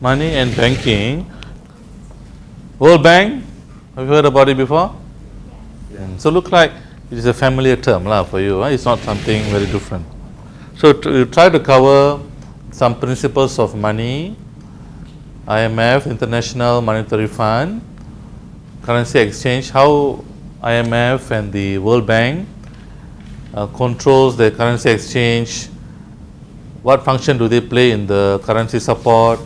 money and banking. World Bank, have you heard about it before? Mm, So look like it is a familiar term lah for you. Huh? It's not something very different. So to, you try to cover some principles of money, IMF, International Monetary Fund, currency exchange, how IMF and the World Bank uh, controls the currency exchange, what function do they play in the currency support,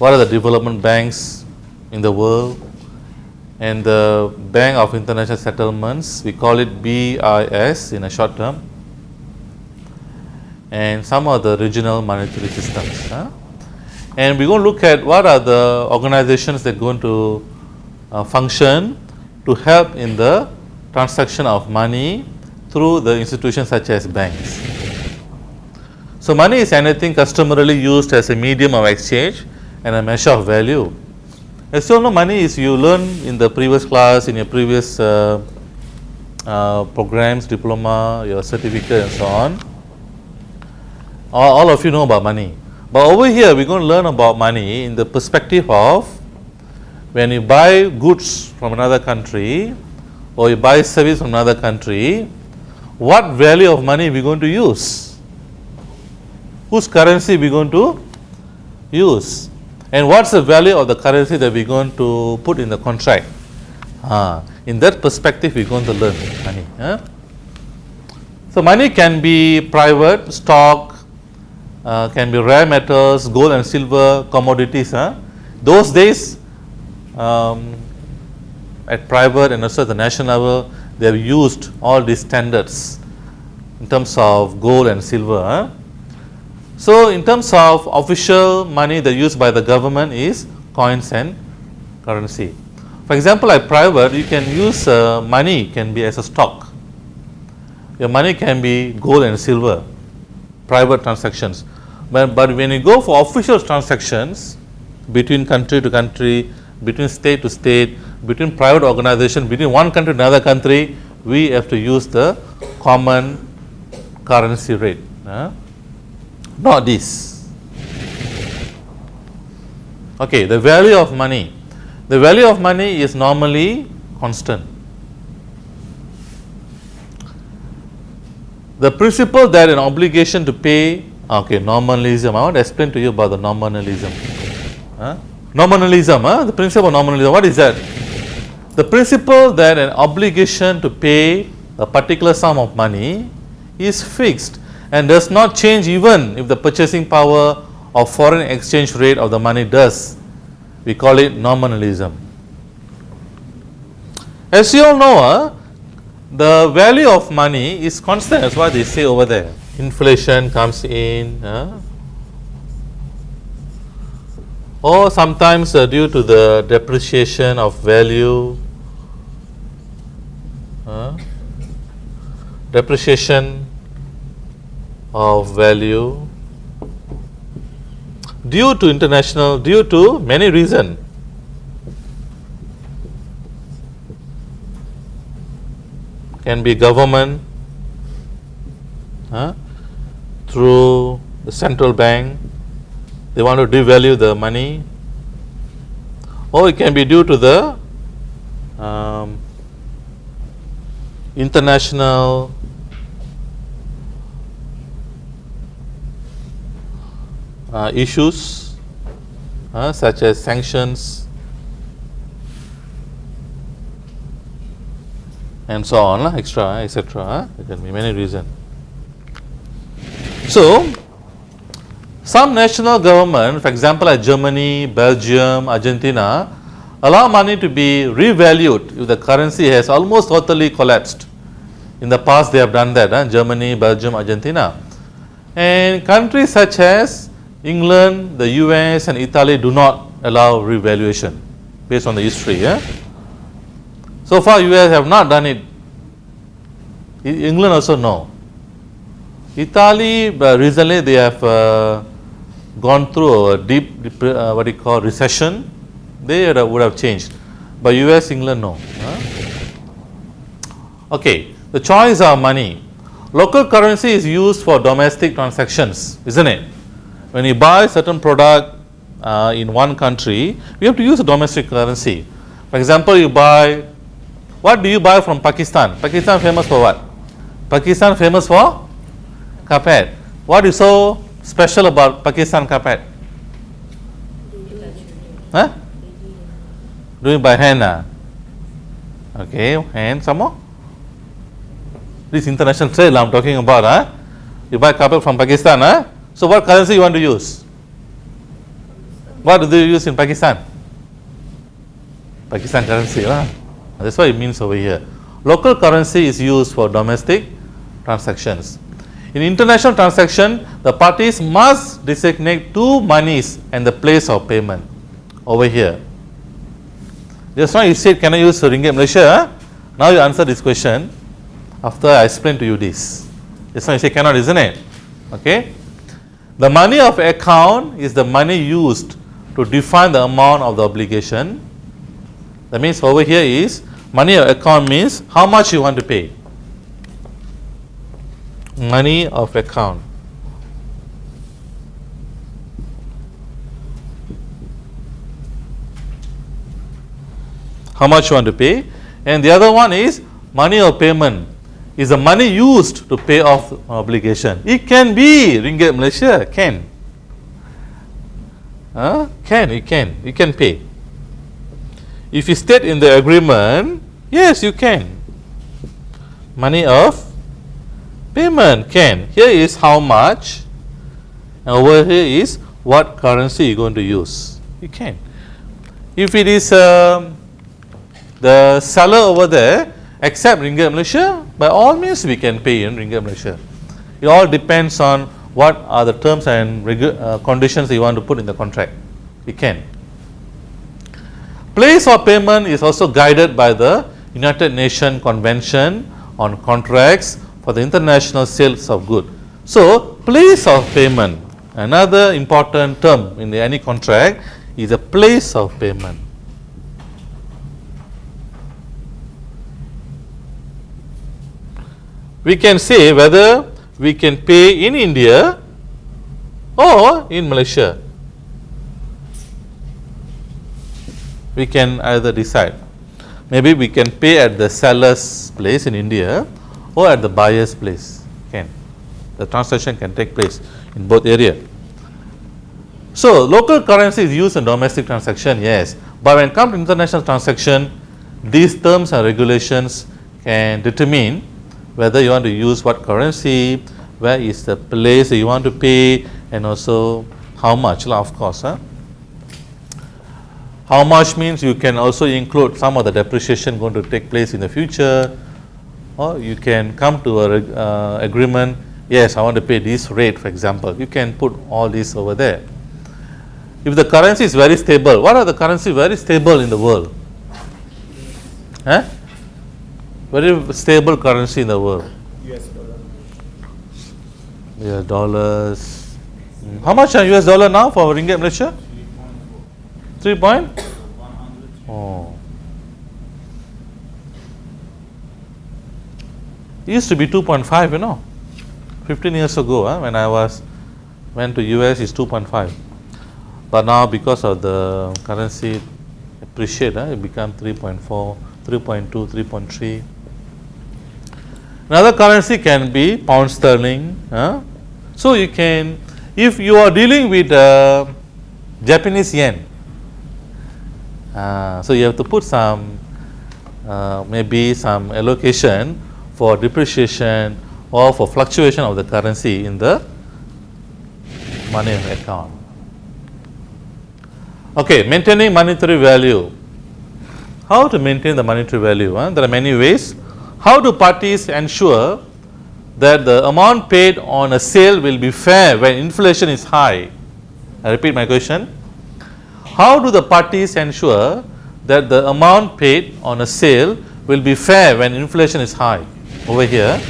what are the development banks in the world, and the Bank of International Settlements, we call it BIS in a short term, and some of the regional monetary systems. huh? And we're going to look at what are the organizations that are going to uh, function to help in the transaction of money through the institutions such as banks. So, money is anything customarily used as a medium of exchange and a measure of value. As you all know, money is you learn in the previous class, in your previous uh, uh, programs, diploma, your certificate and so on. All, all of you know about money. But over here, we're going to learn about money in the perspective of when you buy goods from another country or you buy service from another country, what value of money we going to use? Whose currency we going to use? And what's the value of the currency that we're going to put in the contract? Ah, in that perspective, we're going to learn money. huh? So, money can be private, stock, uh, can be rare metals, gold and silver, commodities. Huh? Those days, um, at private and also at the national level, they have used all these standards in terms of gold and silver. So, in terms of official money that used by the government is coins and currency. For example, at private, you can use uh, money can be as a stock. Your money can be gold and silver, private transactions. But, but when you go for official transactions between country to country, between state to state, between private organization, between one country to another country, we have to use the common currency rate. huh? Not this. Okay, the value of money. The value of money is normally constant. The principle that an obligation to pay, okay, nominalism. I want to explain to you about the nominalism. Huh? Nominalism, huh? the principle of nominalism. What is that? The principle that an obligation to pay a particular sum of money is fixed and does not change even if the purchasing power or foreign exchange rate of the money does. We call it nominalism. As you all know, uh, the value of money is constant, that's what they say over there. Inflation comes in, uh, or sometimes uh, due to the depreciation of value, depreciation of value due to international due to many reason. Can be government through the central bank they want to devalue the money or it can be due to the um, international uh, issues uh, such as sanctions and so on extra etc. Uh, there can be many reasons. So, some national government for example like Germany, Belgium, Argentina allow money to be revalued if the currency has almost totally collapsed. In the past they have done that, uh, Germany, Belgium, Argentina. And countries such as England, the US and Italy do not allow revaluation based on the history. Yeah? So far US have not done it, England also no. Italy uh, recently they have uh, gone through a deep, dep- uh, what you call recession, they would have, would have changed, but US, England no. huh? Okay, the choice of money. Local currency is used for domestic transactions, isn't it? When you buy certain product, uh, in one country, we have to use a domestic currency. For example, you buy, what do you buy from Pakistan? Pakistan famous for what? Pakistan famous for carpet. What is so special about Pakistan carpet? Huh? Doing by hand. ah? Okay, hand some more. This international trade I am talking about. Huh? You buy carpet from Pakistan. Huh? So, what currency you want to use? What do they use in Pakistan? Pakistan currency. Huh? That's what it means over here. Local currency is used for domestic transactions. In international transaction, the parties must designate two monies and the place of payment over here. Just now you said can I use ringgit Malaysia? Now you answer this question after I explain to you this. Just now you say cannot isn't it? Okay. The money of account is the money used to define the amount of the obligation. That means over here is money of account means how much you want to pay. Money of account. How much you want to pay and the other one is money of payment is the money used to pay off obligation. It can be ringgit Malaysia, can. Huh? Can, you can, you can pay. If you state in the agreement, yes, you can. Money of payment can. Here is how much, and over here is what currency you are going to use. You can. If it is um, the seller over there accept ringgit Malaysia, by all means we can pay in ringgit Malaysia. It all depends on what are the terms and uh, conditions you want to put in the contract. You can. Place of payment is also guided by the United Nations Convention on Contracts for the International Sales of Goods. So, place of payment, another important term in any contract is a place of payment. We can say whether we can pay in India or in Malaysia. We can either decide. Maybe we can pay at the seller's place in India or at the buyer's place. Can the transaction can take place in both area. So local currency is used in domestic transaction, yes. But when it comes to international transaction, these terms and regulations can determine whether you want to use what currency, where is the place that you want to pay and also how much of course. Huh? How much means you can also include some of the depreciation going to take place in the future or you can come to a uh, agreement, yes I want to pay this rate for example, you can put all this over there. If the currency is very stable, what are the currency very stable in the world? Huh? Very stable currency in the world. US dollar. Yeah, dollars. Mm. How much are US dollar now for ringgit Malaysia? 3 point? Oh. It used to be 2.5, you know. 15 years ago, huh, when I was went to US, is 2.5. But now, because of the currency appreciate, huh, it become 3.4, 3.2, 3.3. Another currency can be pound sterling. So, you can, if you are dealing with uh, Japanese yen, uh, so you have to put some uh, maybe some allocation for depreciation or for fluctuation of the currency in the money account. Okay, maintaining monetary value. How to maintain the monetary value? Huh? There are many ways. How do parties ensure that the amount paid on a sale will be fair when inflation is high? I repeat my question. How do the parties ensure that the amount paid on a sale will be fair when inflation is high? Over here,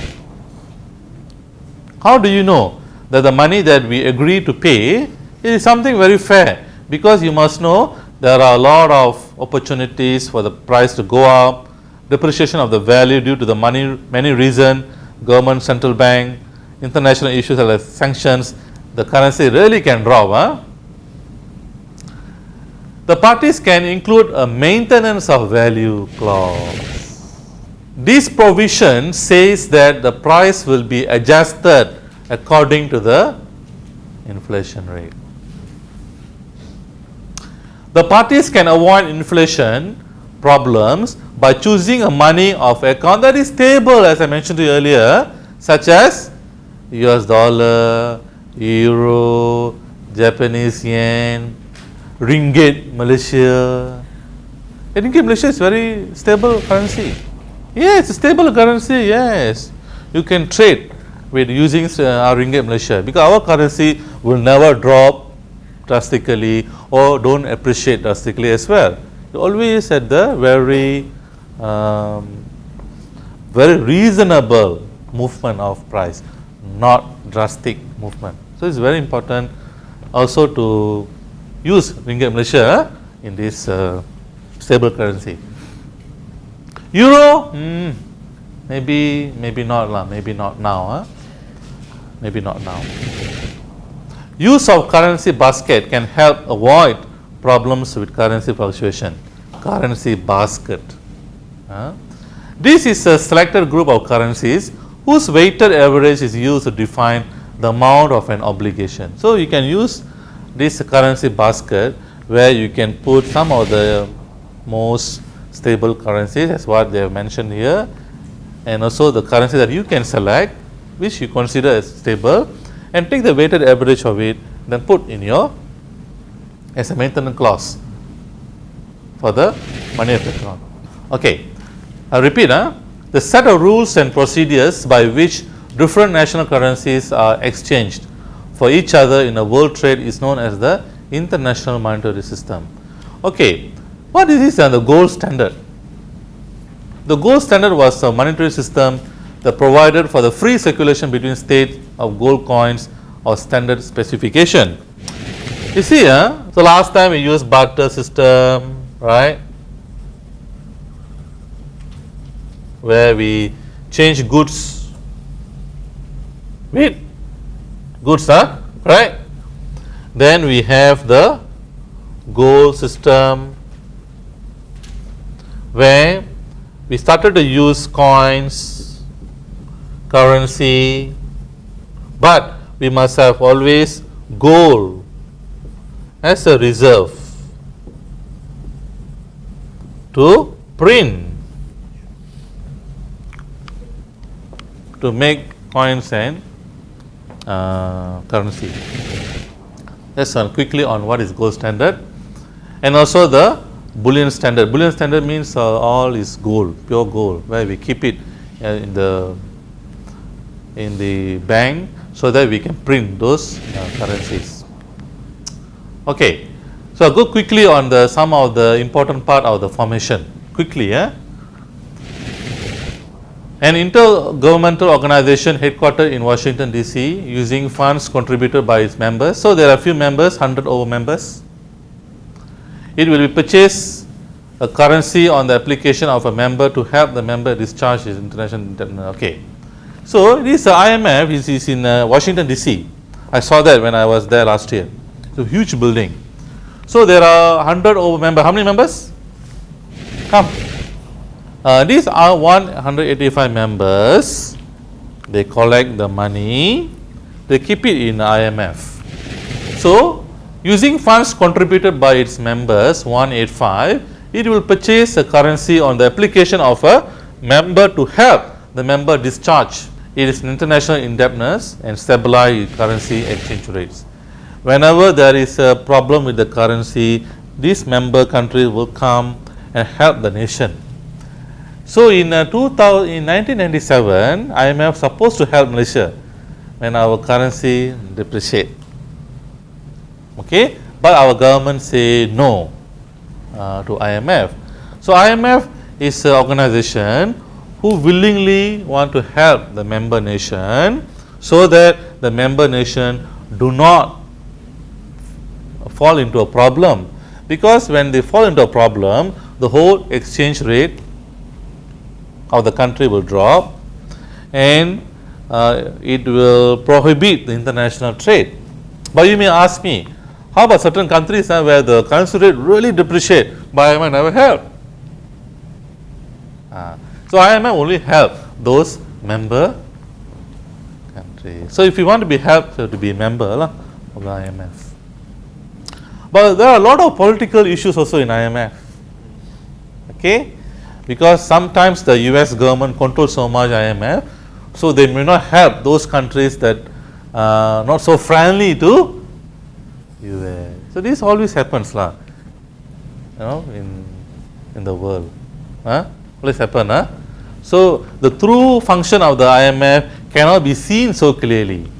how do you know that the money that we agree to pay is something very fair? Because you must know there are a lot of opportunities for the price to go up, depreciation of the value due to the money many reason, government, central bank, international issues like sanctions, the currency really can drop. Huh? The parties can include a maintenance of value clause. This provision says that the price will be adjusted according to the inflation rate. The parties can avoid inflation problems by choosing a money of account that is stable as I mentioned to you earlier such as US dollar, euro, Japanese yen, ringgit Malaysia. Ringgit Malaysia is very stable currency. Yes, a stable currency, yes. You can trade with using uh, our ringgit Malaysia because our currency will never drop drastically or don't appreciate drastically as well. Always at the very um, very reasonable movement of price, not drastic movement. So, it is very important also to use ringgit Malaysia in this uh, stable currency. Euro, mm, maybe maybe not lah, maybe not now, huh? maybe not now. Use of currency basket can help avoid problems with currency fluctuation. Currency basket. Huh? This is a selected group of currencies whose weighted average is used to define the amount of an obligation. So, you can use this currency basket where you can put some of the most stable currencies as what they have mentioned here and also the currency that you can select which you consider as stable and take the weighted average of it then put in your as a maintenance clause for the money account. Okay. I repeat, huh? the set of rules and procedures by which different national currencies are exchanged for each other in a world trade is known as the international monetary system. Okay. What is this and the gold standard? The gold standard was a monetary system that provided for the free circulation between states of gold coins or standard specification. You see, huh? so last time we used barter system, right? Where we change goods with goods huh? right. Then we have the gold system where we started to use coins, currency, but we must have always gold as a reserve to print to make coins and uh, currency. Let's uh, quickly on what is gold standard and also the bullion standard. Bullion standard means uh, all is gold, pure gold, where we keep it uh, in the in the bank so that we can print those uh, currencies. Okay, so go quickly on the some of the important part of the formation quickly. Yeah? An intergovernmental organization headquartered in Washington DC using funds contributed by its members. So, there are a few members 100 over members. It will be purchase a currency on the application of a member to help the member discharge his international okay. So, this IMF is, is in uh, Washington DC. I saw that when I was there last year. It's a huge building. So, there are 100 over members. How many members? Come. Uh, these are 185 members, they collect the money, they keep it in IMF. So, using funds contributed by its members 185, it will purchase a currency on the application of a member to help the member discharge its international indebtedness and stabilize currency exchange rates. Whenever there is a problem with the currency, this member country will come and help the nation so, in, uh, 2000, in 1997, IMF supposed to help Malaysia when our currency depreciate. Okay, but our government say no uh, to IMF. So, IMF is an organization who willingly want to help the member nation so that the member nation do not fall into a problem because when they fall into a problem the whole exchange rate of the country will drop and uh, it will prohibit the international trade. But you may ask me, How about certain countries uh, where the currency rate really depreciate, but IMF never help. Uh, so IMF only help those member countries. So if you want to be helped, you have to be a member of the IMF. But there are a lot of political issues also in IMF. Okay, because sometimes the US government controls so much IMF, so they may not help those countries that uh, not so friendly to US. So this always happens lah, you know, in in the world. Huh? Always happen, huh? So the true function of the IMF cannot be seen so clearly.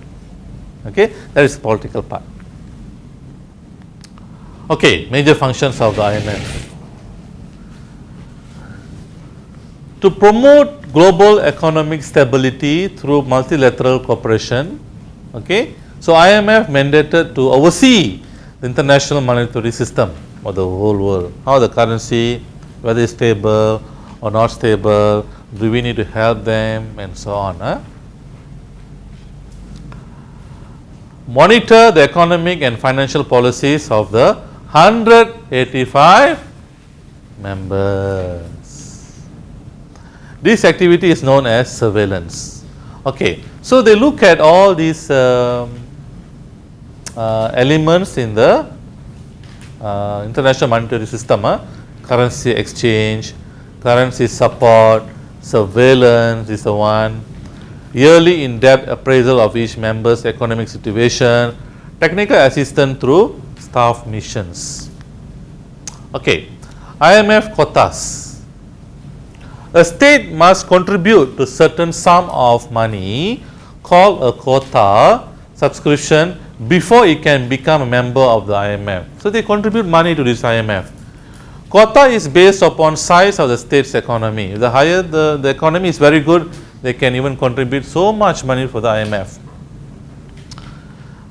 Okay, that is political part. Okay, major functions of the IMF. To promote global economic stability through multilateral cooperation, okay, so IMF mandated to oversee the international monetary system of the whole world, how the currency, whether it's stable or not stable, do we need to help them and so on. Monitor the economic and financial policies of the 185 members. This activity is known as surveillance. Okay. So, they look at all these um, uh, elements in the uh, international monetary system, uh, currency exchange, currency support, surveillance is the one, yearly in-depth appraisal of each member's economic situation, technical assistance through staff missions. Okay. IMF quotas. A state must contribute to certain sum of money called a quota subscription before it can become a member of the IMF. So, they contribute money to this IMF. Quota is based upon size of the state's economy. The higher the, the economy is very good, they can even contribute so much money for the IMF.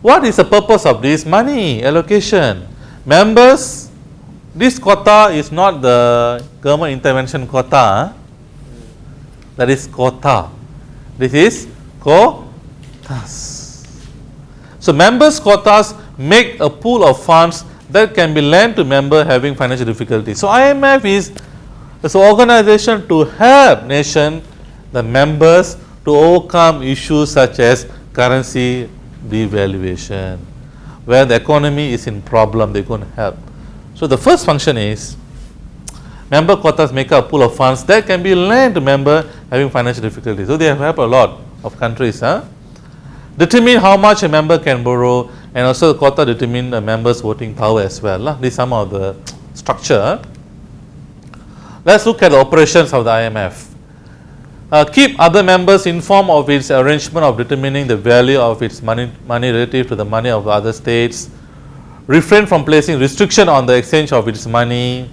What is the purpose of this money allocation? Members, this quota is not the government intervention quota, that is quota. This is quotas. So, members quotas make a pool of funds that can be lent to member having financial difficulty. So, IMF is an organization to help nation the members to overcome issues such as currency devaluation where the economy is in problem they can help. So, the first function is member quotas make a pool of funds that can be lent to member having financial difficulties. So, they have helped a lot of countries. Huh? Determine how much a member can borrow and also the quota determine the members voting power as well. Uh. This is some of the structure. Let us look at the operations of the IMF. Uh, keep other members informed of its arrangement of determining the value of its money, money relative to the money of other states. Refrain from placing restriction on the exchange of its money.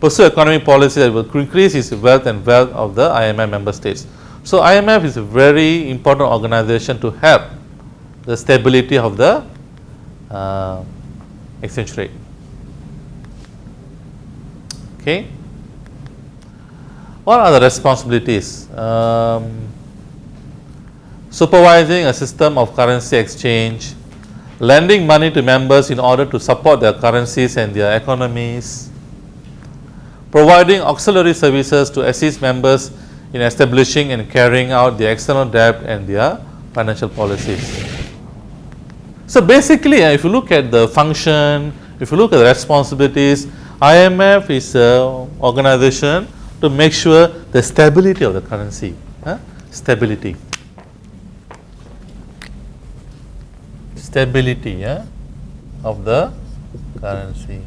Pursue economic policy that will increase its wealth and wealth of the IMF member states. So, IMF is a very important organization to help the stability of the uh, exchange rate. Okay. What are the responsibilities? Um, supervising a system of currency exchange, lending money to members in order to support their currencies and their economies, providing auxiliary services to assist members in establishing and carrying out the external debt and their financial policies. So, basically uh, if you look at the function, if you look at the responsibilities, IMF is an organization to make sure the stability of the currency, huh? stability. Stability yeah, of the currency.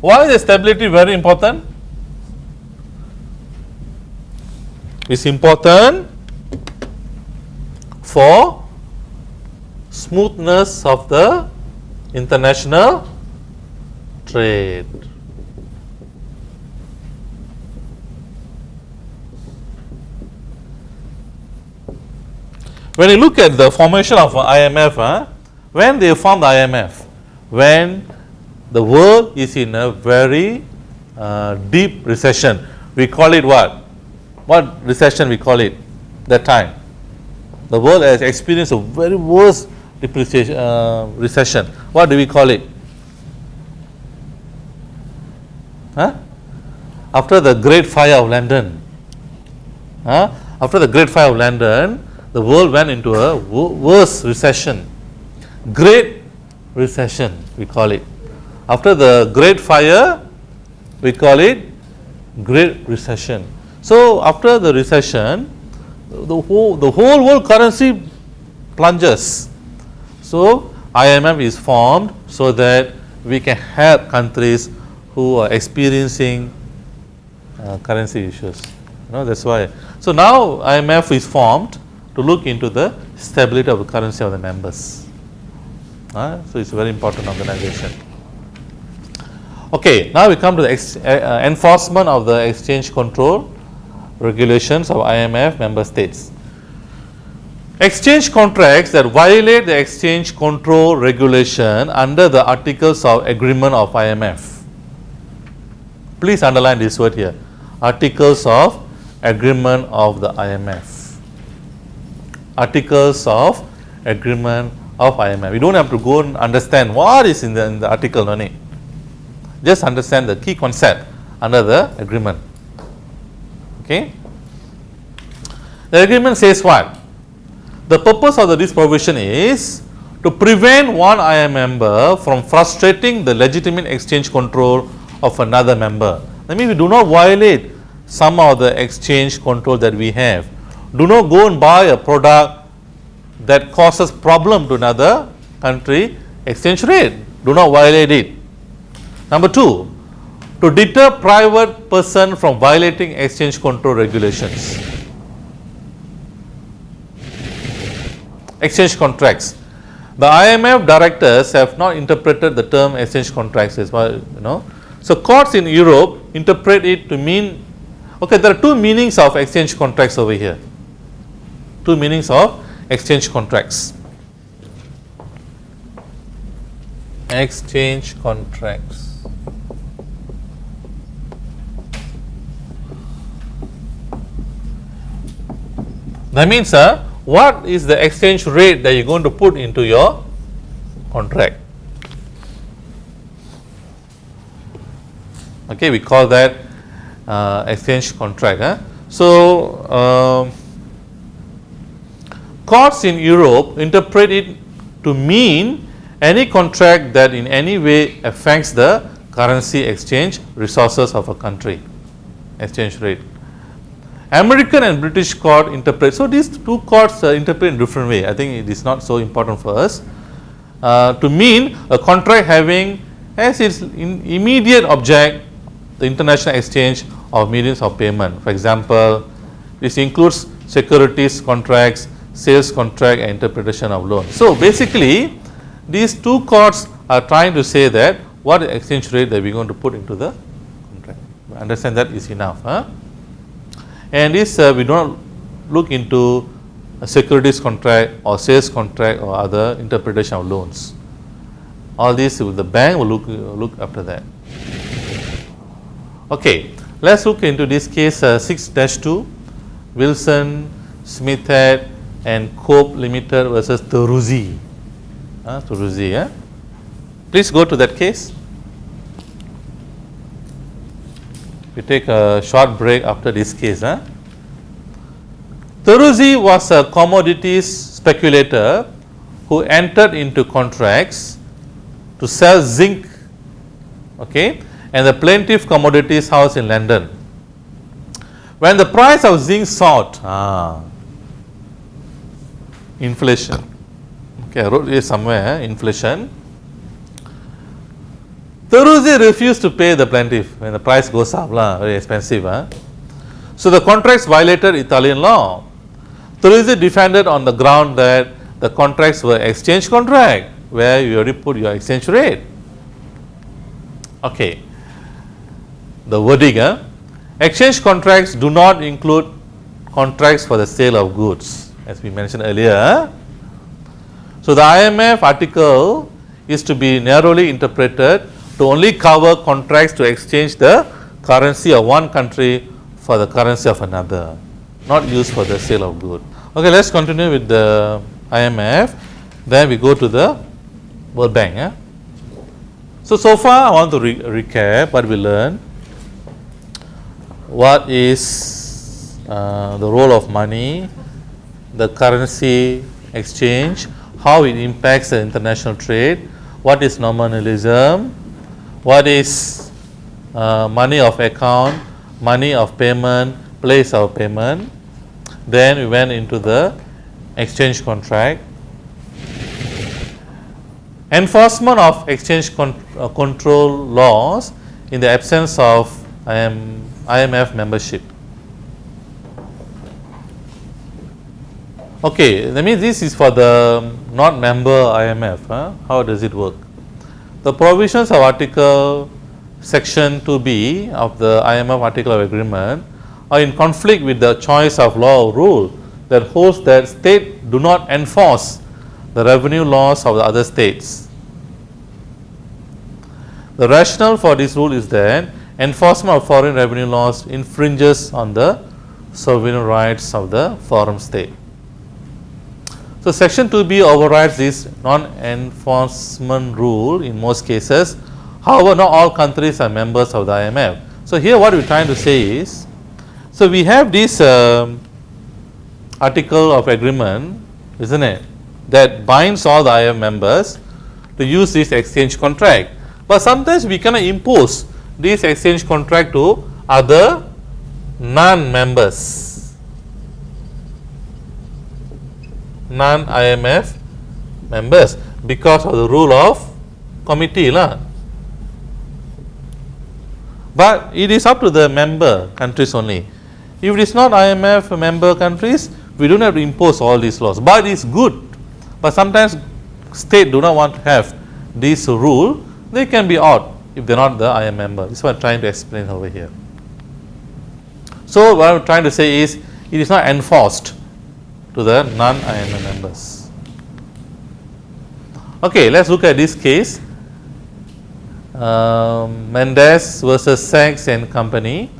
Why is the stability very important? It's important for smoothness of the international trade. When you look at the formation of IMF, when they formed the IMF, when the world is in a very uh, deep recession, we call it what? What recession we call it that time? the world has experienced a very worst depreciation, uh, recession. What do we call it? Huh? After the Great Fire of London, huh? after the Great Fire of London, the world went into a worse recession, Great Recession, we call it. After the Great Fire, we call it Great Recession. So, after the recession, the whole, the whole world currency plunges. So, IMF is formed so that we can help countries who are experiencing uh, currency issues. You know, that is why. So, now IMF is formed to look into the stability of the currency of the members. Uh, so, it is a very important organization. Okay, now we come to the ex, uh, enforcement of the exchange control regulations of IMF member states. Exchange contracts that violate the exchange control regulation under the articles of agreement of IMF. Please underline this word here, articles of agreement of the IMF. Articles of agreement of IMF. We do not have to go and understand what is in the, in the article, no need. Just understand the key concept under the agreement. Okay. The agreement says what? The purpose of this provision is to prevent one IM member from frustrating the legitimate exchange control of another member. That means we do not violate some of the exchange control that we have. Do not go and buy a product that causes problem to another country exchange rate. Do not violate it. Number 2, to deter private person from violating exchange control regulations. exchange contracts. The IMF directors have not interpreted the term exchange contracts as well, you know. So, courts in Europe interpret it to mean, okay, there are two meanings of exchange contracts over here, two meanings of exchange contracts. Exchange contracts. That means, uh, what is the exchange rate that you are going to put into your contract. Okay, we call that uh, exchange contract. Huh? So, um, courts in Europe interpret it to mean any contract that in any way affects the currency exchange resources of a country exchange rate. American and British court interpret. So, these two courts uh, interpret in different way. I think it is not so important for us uh, to mean a contract having as its immediate object the international exchange of mediums of payment. For example, this includes securities contracts, sales contract and interpretation of loan. So, basically these two courts are trying to say that what exchange rate that we are going to put into the contract. Understand that is enough. Huh? And this uh, we do not look into securities contract or sales contract or other interpretation of loans. All these the bank will look look after that. Okay, let us look into this case uh, 6-2 Wilson, Smithett and Cope Limited versus Terruzzi. Uh, Terruzzi, yeah? Please go to that case. We take a short break after this case. Huh? Was a commodities speculator who entered into contracts to sell zinc okay, and the plaintiff commodities house in London. When the price of zinc soared, ah, inflation, okay, I wrote here somewhere inflation Terruzzi refused to pay the plaintiff when the price goes up, lah, very expensive. Huh? So, the contracts violated Italian law. Terruzzi defended on the ground that the contracts were exchange contract where you already put your exchange rate. Okay. The wording, huh? Ah. exchange contracts do not include contracts for the sale of goods as we mentioned earlier. Huh? So, the IMF article is to be narrowly interpreted to only cover contracts to exchange the currency of one country for the currency of another, not used for the sale of good. Okay, let us continue with the IMF. then we go to the World Bank. Yeah? So, so far I want to re recap what we learned. What is uh, the role of money, the currency exchange, how it impacts the international trade, what is nominalism, what is uh, money of account, money of payment, place of payment. Then we went into the exchange contract. Enforcement of exchange con uh, control laws in the absence of IM, IMF membership. Okay, that means this is for the not member IMF. Huh? How does it work? The provisions of Article Section 2B of the IMF Article of Agreement are in conflict with the choice of law or rule that holds that state do not enforce the revenue laws of the other states. The rationale for this rule is that enforcement of foreign revenue laws infringes on the sovereign rights of the foreign state. So, section 2b overrides this non-enforcement rule in most cases. However, not all countries are members of the IMF. So, here what we are trying to say is, so we have this um, article of agreement, isn't it, that binds all the IMF members to use this exchange contract. But sometimes we cannot impose this exchange contract to other non-members non-IMF members because of the rule of comity lah. But it is up to the member countries only. If it is not IMF member countries, we do not have to impose all these laws. But it is good. But sometimes state do not want to have this rule, they can be out if they are not the IMF member. This is what I am trying to explain over here. So, what I am trying to say is, it is not enforced to the non-IMF members. Okay, let us look at this case. Um, Mendes versus Saks and Company.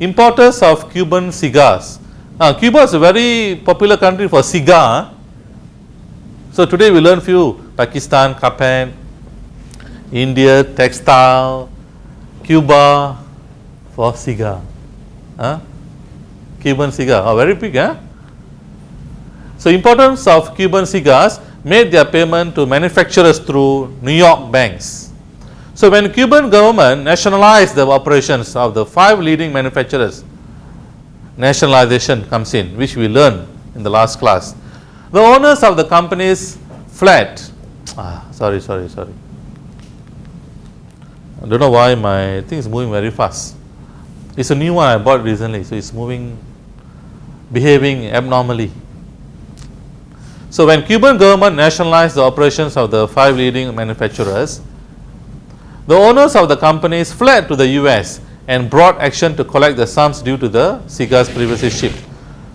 Importers of Cuban cigars. Now, Cuba is a very popular country for cigar. So, today we learn few Pakistan, carpet, India, textile, Cuba for cigar. Huh? Cuban cigar, oh, very big. Huh? So, importance of Cuban cigars made their payment to manufacturers through New York banks. So, when Cuban government nationalized the operations of the five leading manufacturers, nationalization comes in which we learned in the last class. The owners of the companies fled, ah, sorry, sorry, sorry. I don't know why my thing is moving very fast. It's a new one I bought recently, so it's moving, behaving abnormally. So, when Cuban government nationalized the operations of the five leading manufacturers, the owners of the companies fled to the US and brought action to collect the sums due to the cigars previously shipped.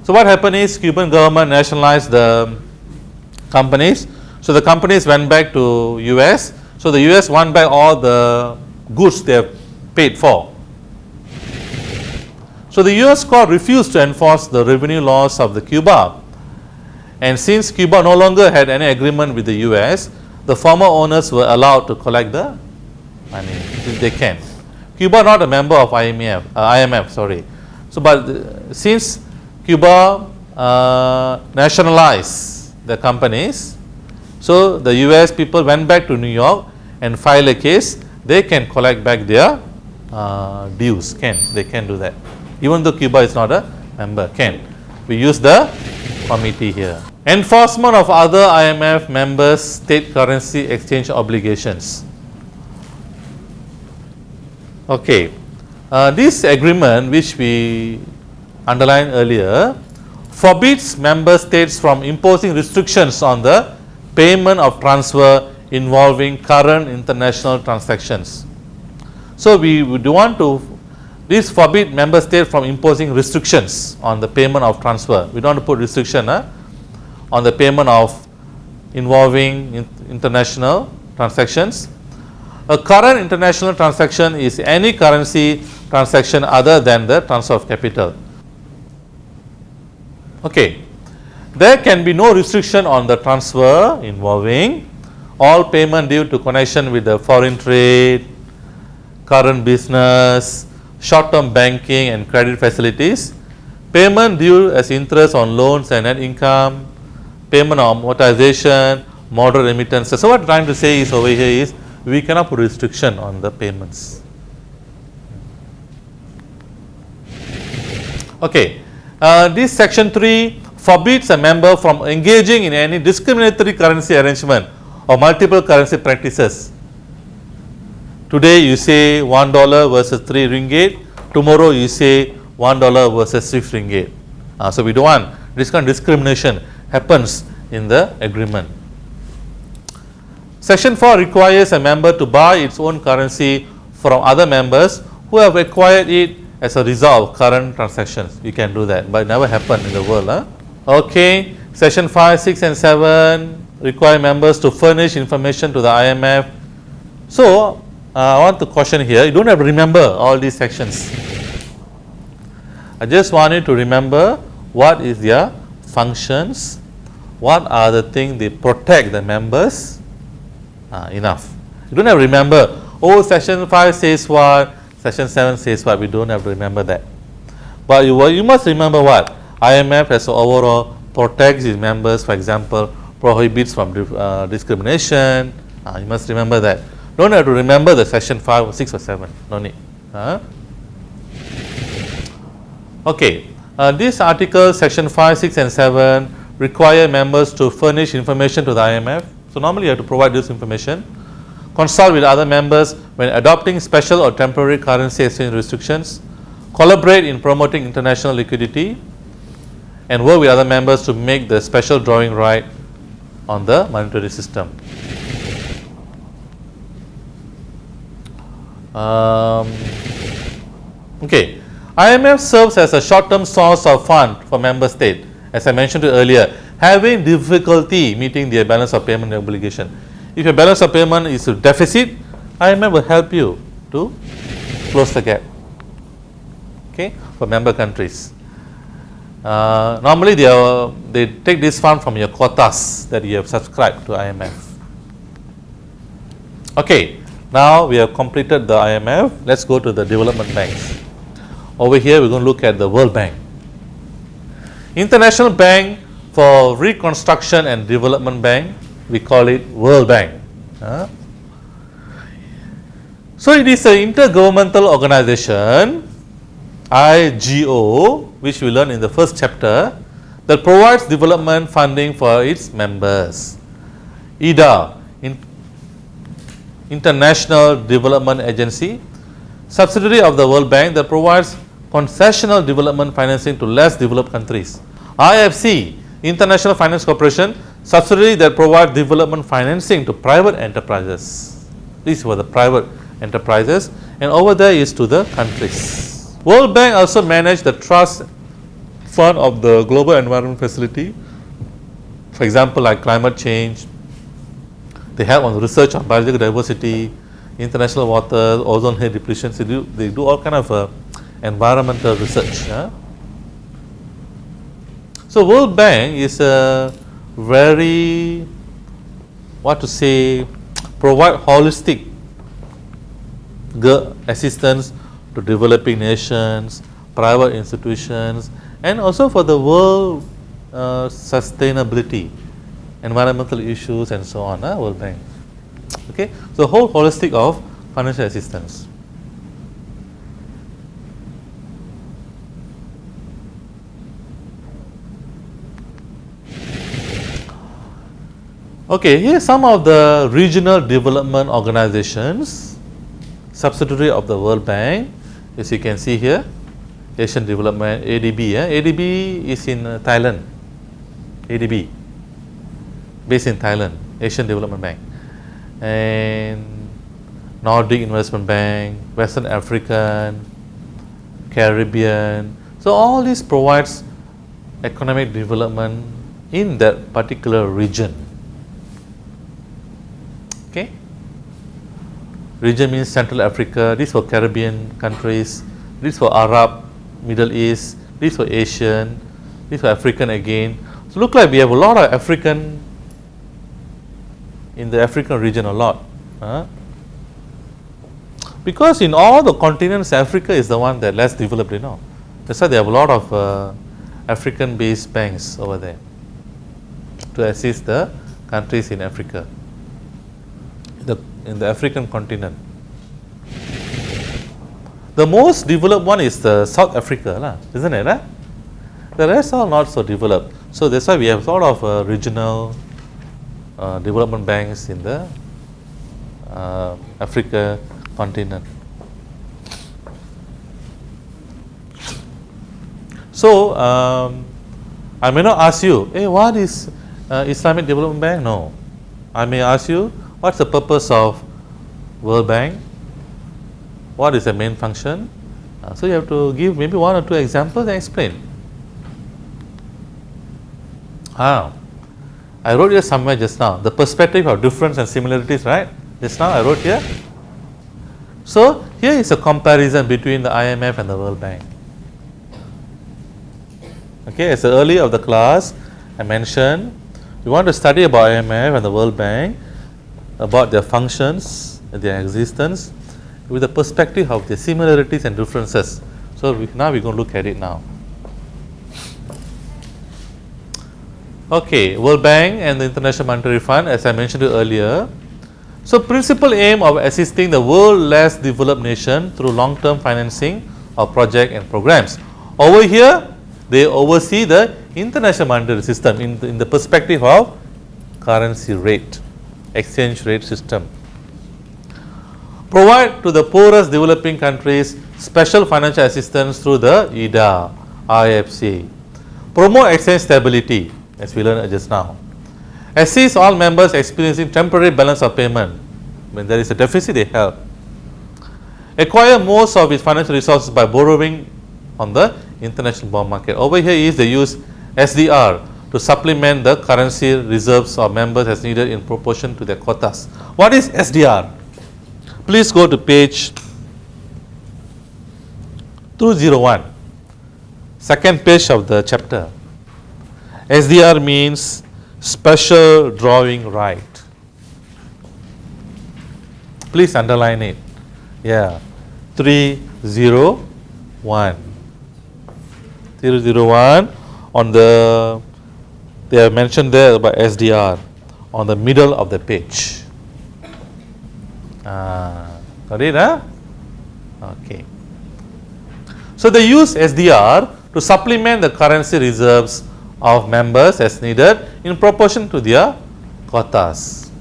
So, what happened is Cuban government nationalized the companies. So, the companies went back to US. So, the US won back all the goods they have paid for. So, the US court refused to enforce the revenue laws of the Cuba and since Cuba no longer had any agreement with the US, the former owners were allowed to collect the money if they can. Cuba not a member of IMF, uh, IMF sorry. So, but uh, since Cuba uh, nationalized the companies, so the US people went back to New York and filed a case, they can collect back their uh, dues, can, they can do that. Even though Cuba is not a member, can. We use the comity here. Enforcement of other IMF members state currency exchange obligations. Okay. Uh, this agreement which we underlined earlier forbids member states from imposing restrictions on the payment of transfer involving current international transactions. So, we do want to this forbid member state from imposing restrictions on the payment of transfer. We do not put restriction on the payment of involving in international transactions. A current international transaction is any currency transaction other than the transfer of capital. Okay. there can be no restriction on the transfer involving all payment due to connection with the foreign trade, current business, short term banking and credit facilities, payment due as interest on loans and net income, payment of amortization, moderate remittances. So, what I am trying to say is over here is we cannot put restriction on the payments. Okay. Uh, this section 3 forbids a member from engaging in any discriminatory currency arrangement or multiple currency practices. Today you say 1 dollar versus 3 ringgit, tomorrow you say 1 dollar versus 6 ringgit. Uh, so, we do not want this kind of discrimination happens in the agreement. Section 4 requires a member to buy its own currency from other members who have acquired it as a result of current transactions. You can do that, but it never happened in the world. Huh? Okay. Section 5, 6 and 7 require members to furnish information to the IMF. So, I want to caution here, you do not have to remember all these sections. I just want you to remember what is their functions, what are the things they protect the members, uh, enough. You do not have to remember, oh section 5 says what, section 7 says what, we do not have to remember that. But you, you must remember what, IMF as overall protects its members, for example, prohibits from uh, discrimination, uh, you must remember that. Don't have to remember the section 5 or 6 or 7, no need. Okay, uh, this article section 5, 6 and 7 require members to furnish information to the IMF. So, normally you have to provide this information, consult with other members when adopting special or temporary currency exchange restrictions, collaborate in promoting international liquidity and work with other members to make the special drawing right on the monetary system. Um, okay. IMF serves as a short term source of fund for member state as I mentioned earlier having difficulty meeting their balance of payment obligation. If your balance of payment is a deficit IMF will help you to close the gap okay, for member countries. Uh, normally they, are, they take this fund from your quotas that you have subscribed to IMF. Okay, now we have completed the IMF. Let us go to the development banks. Over here we are going to look at the World Bank. International Bank for Reconstruction and Development Bank, we call it World Bank. Uh, so, it is an intergovernmental organization IGO which we learned in the first chapter that provides development funding for its members. IDA in International Development Agency subsidiary of the World Bank that provides concessional development financing to less developed countries. IFC International Finance Corporation subsidiary that provides development financing to private enterprises. These were the private enterprises and over there is to the countries. World Bank also manage the trust fund of the global environment facility. For example, like climate change, they help on research on biological diversity, international water, ozone layer depletion. They do, they do all kind of uh, environmental research. Yeah? So, World Bank is a very what to say provide holistic assistance to developing nations, private institutions and also for the world uh, sustainability, environmental issues and so on, uh, World Bank. Okay. So, whole holistic of financial assistance. Okay, here some of the regional development organizations subsidiary of the World Bank as you can see here Asian Development ADB yeah? ADB is in uh, Thailand ADB based in Thailand Asian Development Bank. And Nordic Investment Bank Western African Caribbean. So all this provides economic development in that particular region. Okay? Region means Central Africa, this for Caribbean countries, this for Arab, Middle East, this for Asian, this for African again. So look like we have a lot of African in the African region a lot. Huh? Because in all the continents, Africa is the one that less developed, you know. That's why they have a lot of uh, African based banks over there to assist the countries in Africa, the, in the African continent. The most developed one is the South Africa, isn't it? The rest are not so developed. So that's why we have a lot of uh, regional uh, development banks in the uh, Africa continent. So um, I may not ask you, hey, what is uh, Islamic Development Bank? No. I may ask you, what's the purpose of World Bank? What is the main function? Uh, so you have to give maybe one or two examples and explain. Ah, I wrote here somewhere just now, the perspective of difference and similarities, right? Just now I wrote here. So here is a comparison between the IMF and the World Bank. Okay, as early of the class, I mentioned we want to study about IMF and the World Bank, about their functions, their existence, with the perspective of their similarities and differences. So we, now we're going to look at it now. Okay, World Bank and the International Monetary Fund, as I mentioned earlier. So, principal aim of assisting the world less developed nation through long term financing of project and programs. Over here, they oversee the international monetary system in the, in the perspective of currency rate, exchange rate system. Provide to the poorest developing countries special financial assistance through the IDA, IFC. Promote exchange stability as we learned just now. Assist all members experiencing temporary balance of payment. When there is a deficit, they help. Acquire most of its financial resources by borrowing on the international bond market. Over here is they use SDR to supplement the currency reserves of members as needed in proportion to their quotas. What is SDR? Please go to page 201, second page of the chapter. SDR means special drawing right. Please underline it. Yeah, 301. 001 on the they have mentioned there by SDR on the middle of the page. Ah, got it, huh? Okay. So they use SDR to supplement the currency reserves of members as needed in proportion to their quotas,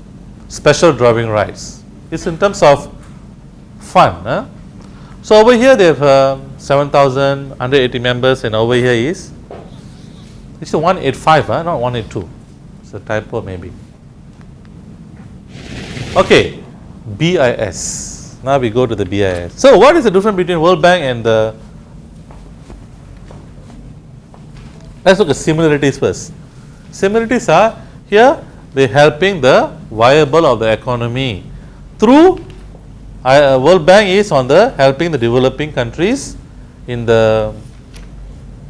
special drawing rights. It's in terms of fund. So over here they have uh, 7,180 members and over here is it's 185, huh? not 182. It's a typo maybe. Okay, BIS. Now we go to the BIS. So what is the difference between World Bank and the Let's look at similarities first. Similarities are here they helping the viable of the economy through uh, World Bank is on the helping the developing countries in the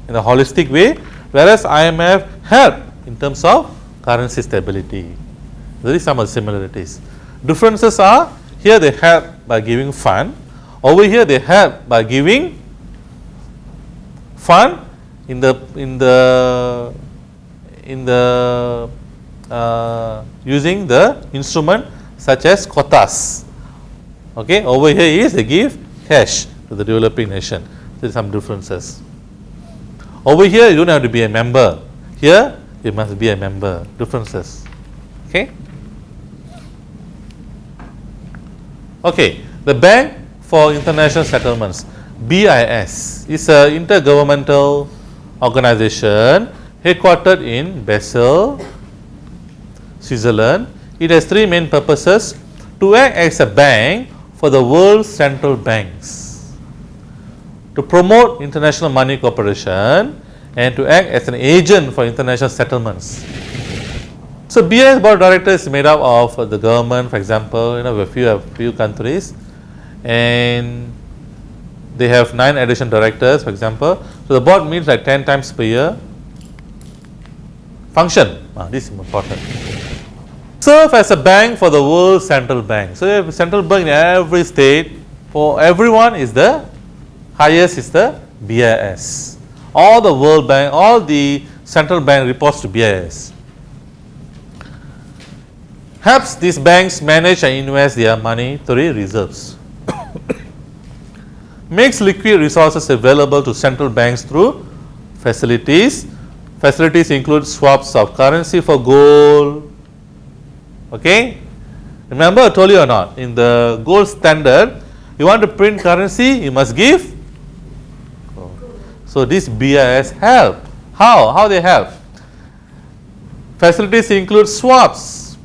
in a holistic way, whereas IMF help in terms of currency stability. There is some similarities. Differences are here they help by giving fund, over here they help by giving fund in the in the in the uh, using the instrument such as quotas. Okay, over here is they give cash to the developing nation. There are some differences. Over here, you don't have to be a member. Here, you must be a member. Differences. Okay. Okay. The Bank for International Settlements (BIS) is a intergovernmental organization headquartered in Basel, Switzerland. It has three main purposes to act as a bank for the world's central banks, to promote international money cooperation and to act as an agent for international settlements. So, BIS board of directors is made up of the government for example, you know a few, a few countries and they have 9 addition directors for example. So, the board meets like 10 times per year function. Ah, this is important. Serve as a bank for the world central bank. So, central bank in every state for everyone is the highest is the BIS. All the world bank, all the central bank reports to BIS. Helps these banks manage and invest their monetary reserves. Makes liquid resources available to central banks through facilities. Facilities include swaps of currency for gold. Okay. Remember I told you or not in the gold standard you want to print currency you must give. So, this BIS help. How? How they help? Facilities include swaps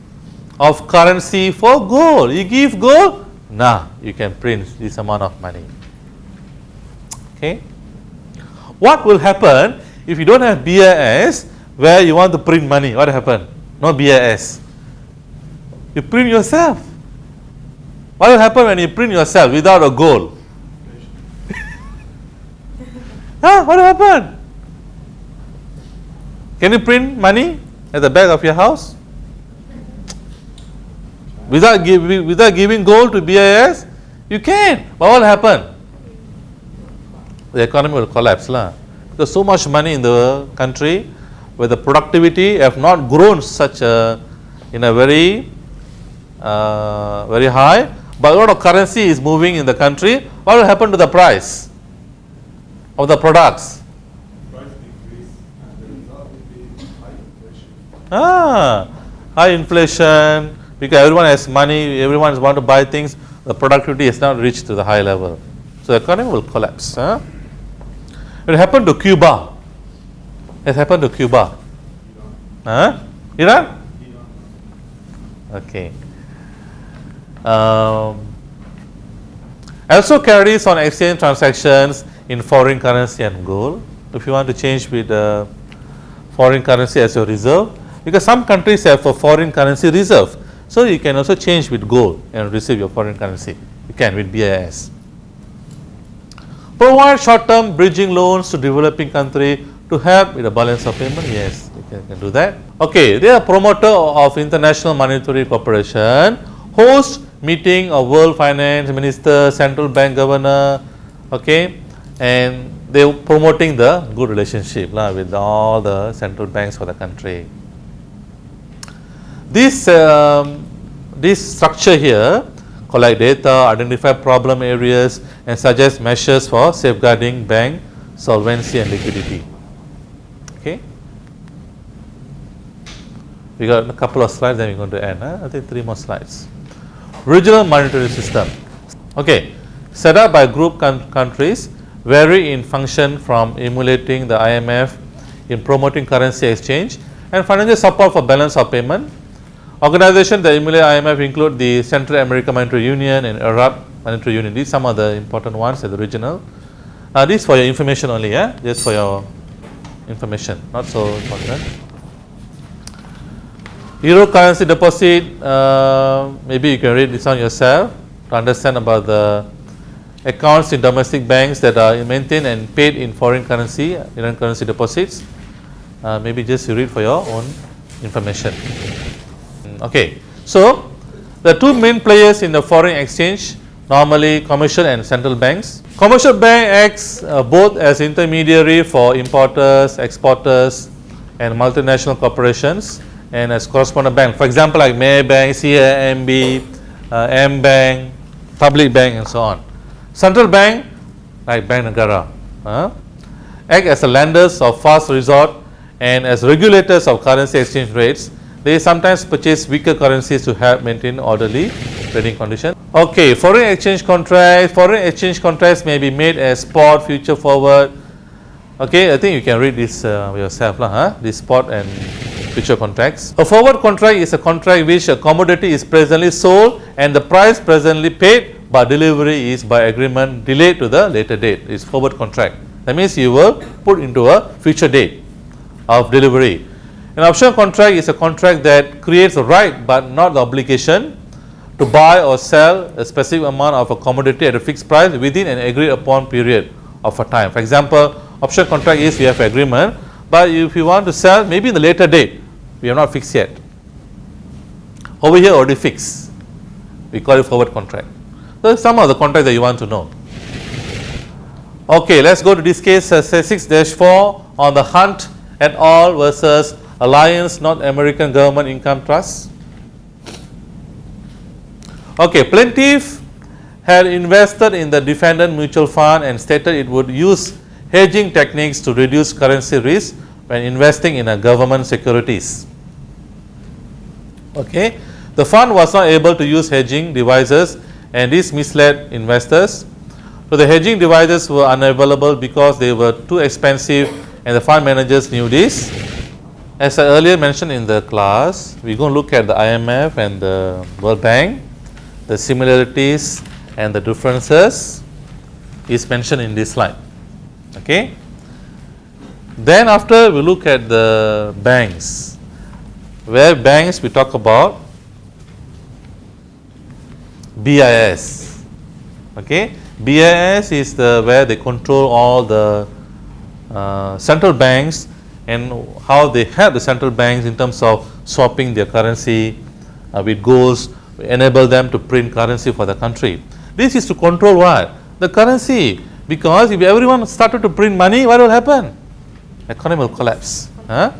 of currency for gold. You give gold, nah, you can print this amount of money. Okay. What will happen if you don't have BIS where you want to print money? What happen? No BIS. You print yourself. What will happen when you print yourself without a goal? huh? What will happen? Can you print money at the back of your house? Without, give, without giving gold to BIS? You can. But what will happen? The economy will collapse. La. There's so much money in the country where the productivity have not grown such a in a very uh, very high, but a lot of currency is moving in the country. What will happen to the price of the products? price decrease and the result will be high inflation. Ah, high inflation because everyone has money, everyone is want to buy things. The productivity has not reached to the high level, so the economy will collapse. Huh? It happened to Cuba. It happened to Cuba. Huh? Iran? Okay. Um, also carries on exchange transactions in foreign currency and gold. If you want to change with uh, foreign currency as your reserve, because some countries have a foreign currency reserve. So, you can also change with gold and receive your foreign currency. You can with BIS. Provide short term bridging loans to developing country to help with the balance of payment. Yes, you can, can do that. Okay, they are promoter of International Monetary Corporation, host meeting of world finance minister, central bank governor, okay, and they are promoting the good relationship lah, with all the central banks for the country. This, um, this structure here collect data, identify problem areas and suggest measures for safeguarding bank solvency and liquidity. Okay. We got a couple of slides then we're going to end. Huh? I think three more slides. Regional monetary system. Okay. Set up by group countries vary in function from emulating the IMF in promoting currency exchange and financial support for balance of payment Organizations that emulate IMF include the Central American Monetary Union and Arab Monetary Union. These some of the important ones at the regional. Uh, this for your information only, yeah, just for your information, not so important. Euro currency deposit, uh, maybe you can read this on yourself to understand about the accounts in domestic banks that are maintained and paid in foreign currency, Indian currency deposits. Uh, maybe just you read for your own information. Okay. So, the two main players in the foreign exchange normally commercial and central banks. Commercial bank acts uh, both as intermediary for importers, exporters and multinational corporations and as correspondent bank. For example, like Maybank, CIMB, uh, AmBank, Public Bank and so on. Central bank like Bank Negara uh, act as the lenders of last resort and as regulators of currency exchange rates they sometimes purchase weaker currencies to help maintain orderly trading conditions. Okay, foreign exchange contracts, foreign exchange contracts may be made as spot, future forward. Okay, I think you can read this uh, yourself, lah, huh? this spot and future contracts. A forward contract is a contract which a commodity is presently sold and the price presently paid but delivery is by agreement delayed to the later date It's forward contract. That means you will put into a future date of delivery. An option contract is a contract that creates a right but not the obligation to buy or sell a specific amount of a commodity at a fixed price within an agreed upon period of a time. For example, option contract is you have agreement but if you want to sell maybe in the later date, we have not fixed yet. Over here already fixed, we call it forward contract. So, some of the contract that you want to know. Okay, let us go to this case uh, say 6 4 on the Hunt et al. versus Alliance North American Government Income Trust. Okay, plaintiff had invested in the defendant mutual fund and stated it would use hedging techniques to reduce currency risk when investing in a government securities. Okay. The fund was not able to use hedging devices and this misled investors. So, the hedging devices were unavailable because they were too expensive and the fund managers knew this. As I earlier mentioned in the class, we are going to look at the IMF and the World Bank, the similarities and the differences is mentioned in this slide. Okay. Then after we look at the banks, where banks we talk about BIS. Okay. BIS is the where they control all the uh, central banks and how they help the central banks in terms of swapping their currency uh, with goals, enable them to print currency for the country. This is to control what? The currency because if everyone started to print money, what will happen? Economy will collapse. Huh?